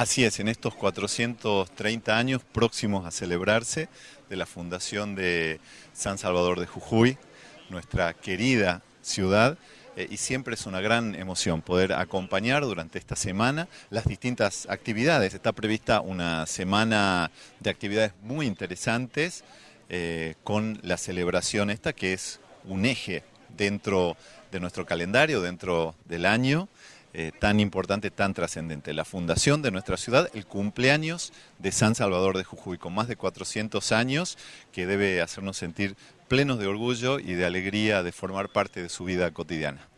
Así es, en estos 430 años próximos a celebrarse de la fundación de San Salvador de Jujuy, nuestra querida ciudad, eh, y siempre es una gran emoción poder acompañar durante esta semana las distintas actividades. Está prevista una semana de actividades muy interesantes eh, con la celebración esta que es un eje dentro de nuestro calendario, dentro del año. Eh, tan importante, tan trascendente. La fundación de nuestra ciudad, el cumpleaños de San Salvador de Jujuy, con más de 400 años, que debe hacernos sentir plenos de orgullo y de alegría de formar parte de su vida cotidiana.